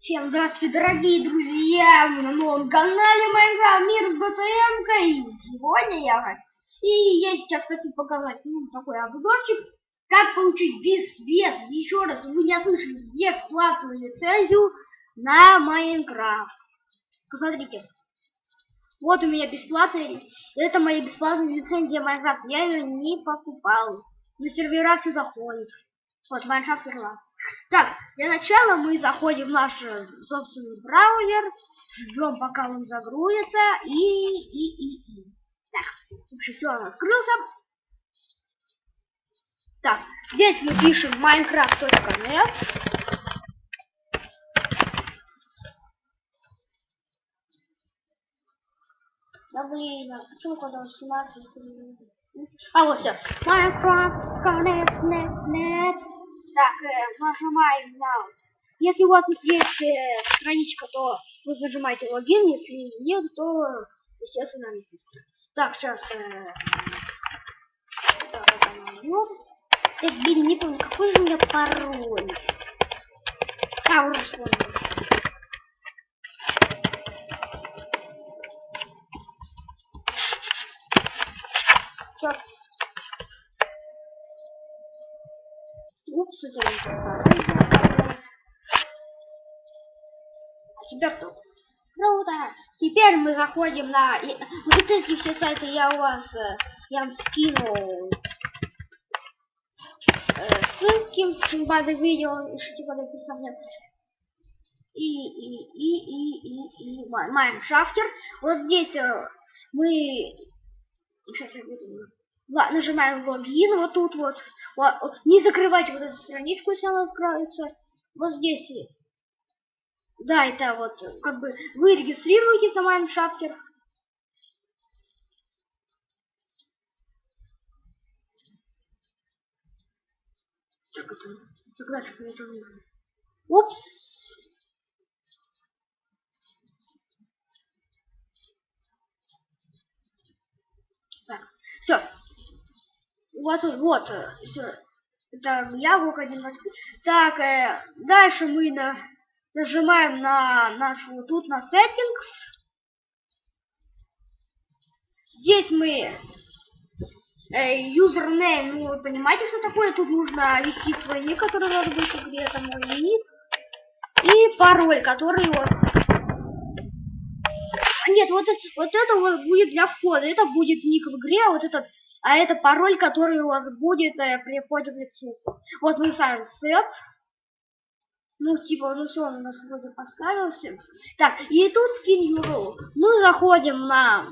Всем здравствуйте, дорогие друзья! Мы на новом канале Майнкрафт Мир с БТМ-кой. Сегодня я... И я сейчас хочу показать ну, такой обзорчик, как получить без, без, еще раз, вы не ослышались, бесплатную лицензию на Майнкрафт. Посмотрите. Вот у меня бесплатная, это моя бесплатная лицензия Майнкрафт. Я ее не покупал. На сервера все заходит. Вот, Майнкрафт Ирланд. Так, для начала мы заходим в наш э, собственный браузер, ждем, пока он загрузится, и, и, и, и. Так, в общем, все, он открылся. Так, здесь мы пишем minecraft.net. Да блин, а почему когда он снимается? А вот все. Minecraft.net. Так, э, нажимаем на... Если у вас есть э, страничка, то вы нажимаете логин, если нет, то, естественно, написано. Так, сейчас... Э, так, это найдем. Так, блин, не помню, какой же у меня пароль? А, уже вспомнил. Сейчас А теперь тут. Круто! Теперь мы заходим на... Вот эти все сайты я у вас... Э, я вам скину э, ссылки под видео, ищите под описанием. И, и, и, и, и, и, Майншафтер. Вот здесь э, мы... Сейчас я буду нажимаем логин, вот тут вот, не закрывайте вот эту страничку, если она откроется, вот здесь, да, это вот, как бы, вы регистрируетесь на Майншафтер, так это, тогда что-то это нужно. Упс. Так, все вот, вот, э, все. Так, яблоко 1.25. Так, э, дальше мы на, нажимаем на нашу, тут на settings. Здесь мы э, username, ну вы понимаете, что такое? Тут нужно ввести свой ник, который у вас будет в игре, это мой ник. И пароль, который вот... Нет, вот, вот это вот будет для входа. Это будет ник в игре, а вот этот а это пароль, который у вас будет э, при входе в лицо. Вот мы ставим set. Ну, типа, уже все, у нас вроде поставился. Так, и тут skin URL. Мы заходим на...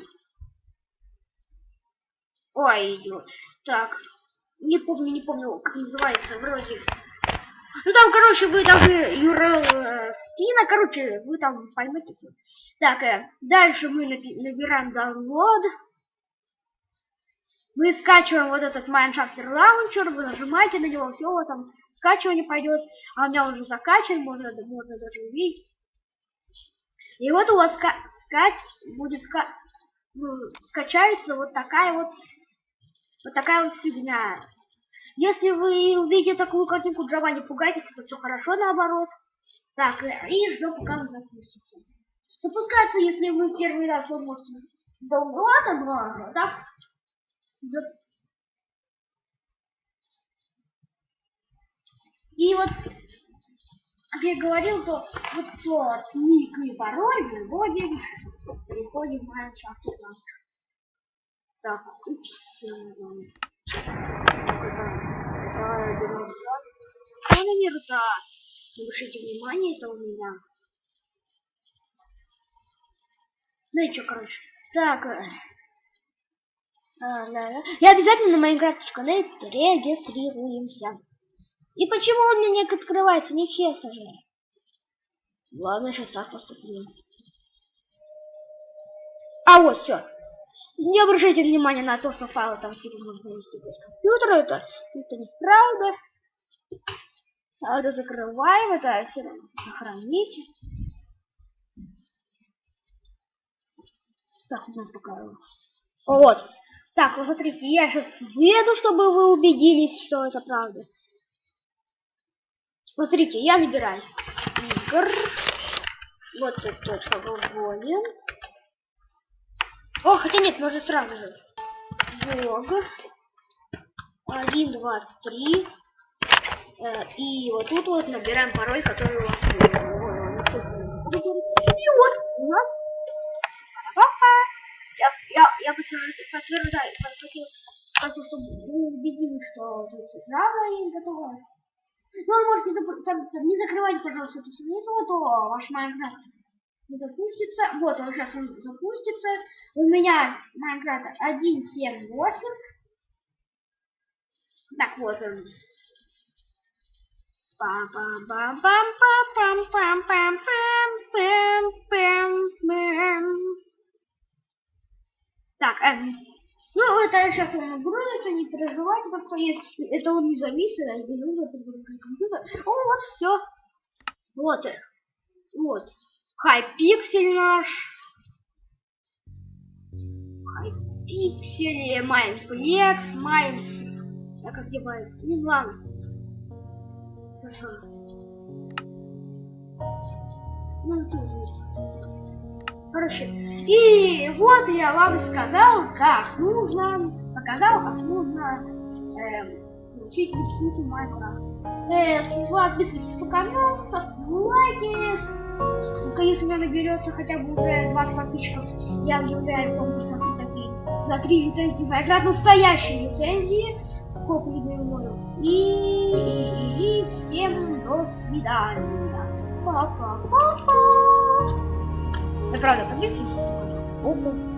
Ой, идет. Так, не помню, не помню, как называется, вроде... Ну там, короче, вы даже URL э, скина, короче, вы там поймете все. Так, э, дальше мы набираем download. Мы скачиваем вот этот Minecraft Launcher, вы нажимаете на него, все, вот там скачивание пойдет, а у меня уже закачан, можно, можно даже увидеть. И вот у вас ска скач будет ска ну, скачается вот такая вот вот такая вот фигня. Если вы увидите такую картинку Java, не пугайтесь, это все хорошо наоборот. Так, и ждем, пока он запустится. Запускается, если вы первый раз вот можете долго, два, да? И вот, как я говорил, то вот тот ник и пароль вводим, переходим в Майншафт. Так, упс. Что номер-то? Обращайте внимание, это у меня. Ну и что, короче. Так, э, а, да, да. И обязательно на Minecraft.net регистрируемся. И почему он мне не открывается? Нечестно же. Ладно, сейчас так поступлю. А вот все. Не обращайте внимания на то, что файлы там типа можно вести без компьютера. Это, это неправда. А это закрываем, это все сохранить. Так, ну пока. Вот. Так, вот смотрите, я сейчас выеду, чтобы вы убедились, что это правда. Смотрите, я набираю. Игр. Вот точка вводим. О, хотя нет, можно сразу же. Влог. Один, два, три. Э, и вот тут вот набираем пароль, который у вас будет. И вот у нас. Я, я подтверждаю, хочу, хочу, чтобы вы что тут правда и готово. Ну, вы можете там, там, не закрывать, пожалуйста, эту страницу, а то ваш Майнкрафт не запустится. Вот он сейчас он запустится. У меня Майнкрафт 1.7.8. Так, вот он. пам Так, эм, ну, это сейчас он грузится, не переживайте, просто есть, это он не зависит, а не нужно перезагрузить компьютер. О, вот все. Вот, вот. Хайпиксель наш. Хайпиксель, Майнплекс, Майнс. А как девается? Ну ладно. Хорошо. Ну, тут есть. Короче, и вот я вам сказал, как нужно, показал, как нужно эм, учить рисунки Майнкрафт. Э, подписывайтесь на канал, ставьте лайки. Если у меня наберется хотя бы уже 20 подписчиков, я объявляю конкурс за три лицензии Майнкрафт, настоящие лицензии. Говорю. И, и, и всем до свидания. Па-па-па-па. Да правда, подписывайтесь. Опа.